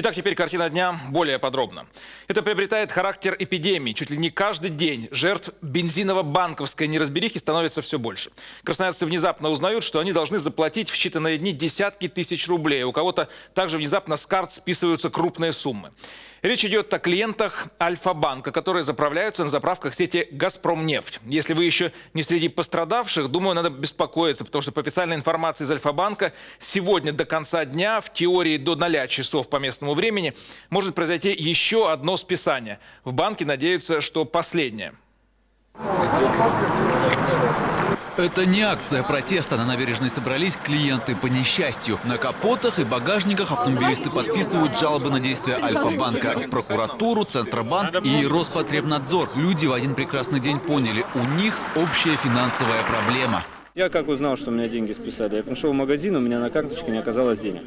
Итак, теперь картина дня более подробно. Это приобретает характер эпидемии. Чуть ли не каждый день жертв бензиново-банковской неразберихи становится все больше. Красноярцы внезапно узнают, что они должны заплатить в считанные дни десятки тысяч рублей. У кого-то также внезапно с карт списываются крупные суммы. Речь идет о клиентах Альфа-банка, которые заправляются на заправках сети «Газпромнефть». Если вы еще не среди пострадавших, думаю, надо беспокоиться, потому что по официальной информации из Альфа-банка сегодня до конца дня, в теории до 0 часов по местному времени, может произойти еще одно списание. В банке надеются, что последнее. Это не акция протеста. На набережной собрались клиенты по несчастью. На капотах и багажниках автомобилисты подписывают жалобы на действия Альфа-банка в прокуратуру, Центробанк и Роспотребнадзор. Люди в один прекрасный день поняли, у них общая финансовая проблема. Я как узнал, что у меня деньги списали? Я пришел в магазин, у меня на карточке не оказалось денег.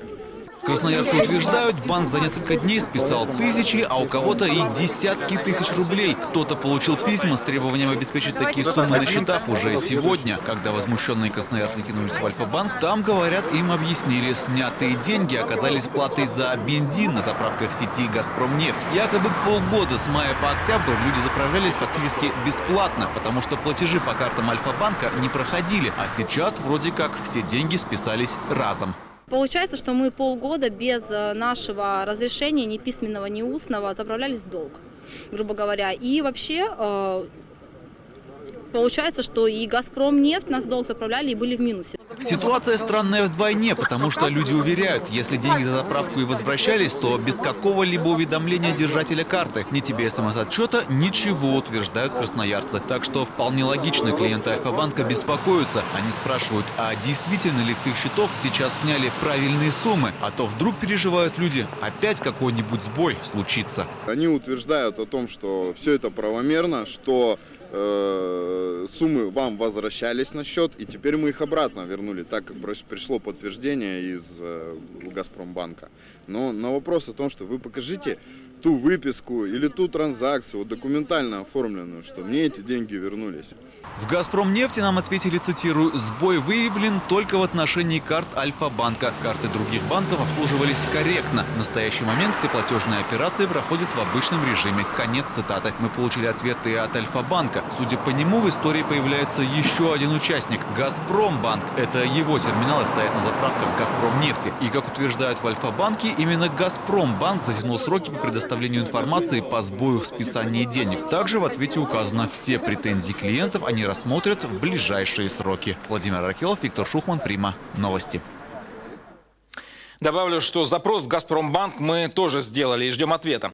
Красноярцы утверждают, банк за несколько дней списал тысячи, а у кого-то и десятки тысяч рублей. Кто-то получил письма с требованием обеспечить такие суммы на счетах уже сегодня. Когда возмущенные красноярцы кинулись в Альфа-банк, там, говорят, им объяснили, снятые деньги оказались платой за бензин на заправках сети «Газпромнефть». Якобы полгода с мая по октябрь люди заправлялись фактически бесплатно, потому что платежи по картам Альфа-банка не проходили, а сейчас вроде как все деньги списались разом. Получается, что мы полгода без э, нашего разрешения, ни письменного, ни устного, заправлялись в долг, грубо говоря. И вообще э, получается, что и «Газпром» нефть нас долг заправляли и были в минусе. Ситуация странная вдвойне, потому что люди уверяют, если деньги за заправку и возвращались, то без какого-либо уведомления держателя карты, ни тебе смс-отчета, ничего, утверждают красноярцы. Так что вполне логично клиенты Альфа-банка беспокоятся. Они спрашивают, а действительно ли с их счетов сейчас сняли правильные суммы? А то вдруг переживают люди, опять какой-нибудь сбой случится. Они утверждают о том, что все это правомерно, что э, суммы вам возвращались на счет, и теперь мы их обратно вернули, так как пришло подтверждение из э, Газпромбанка. Но на вопрос о том, что вы покажите ту выписку или ту транзакцию, документально оформленную, что мне эти деньги вернулись. В «Газпромнефти» нам ответили, цитирую, «Сбой выявлен только в отношении карт Альфа-банка. Карты других банков обслуживались корректно. В настоящий момент все платежные операции проходят в обычном режиме». Конец цитаты. Мы получили ответы от Альфа-банка. Судя по нему, в истории появляется еще один участник – «Газпромбанк». Это его терминалы стоят на заправках «Газпромнефти». И, как утверждают в Альфа-банке, именно «Газпромбанк» затянул сроки по предоставлению информации по сбою в списании денег. Также в ответе указано, все претензии клиентов они рассмотрят в ближайшие сроки. Владимир Ракелов, Виктор Шухман, Прима. Новости. Добавлю, что запрос в «Газпромбанк» мы тоже сделали и ждем ответа.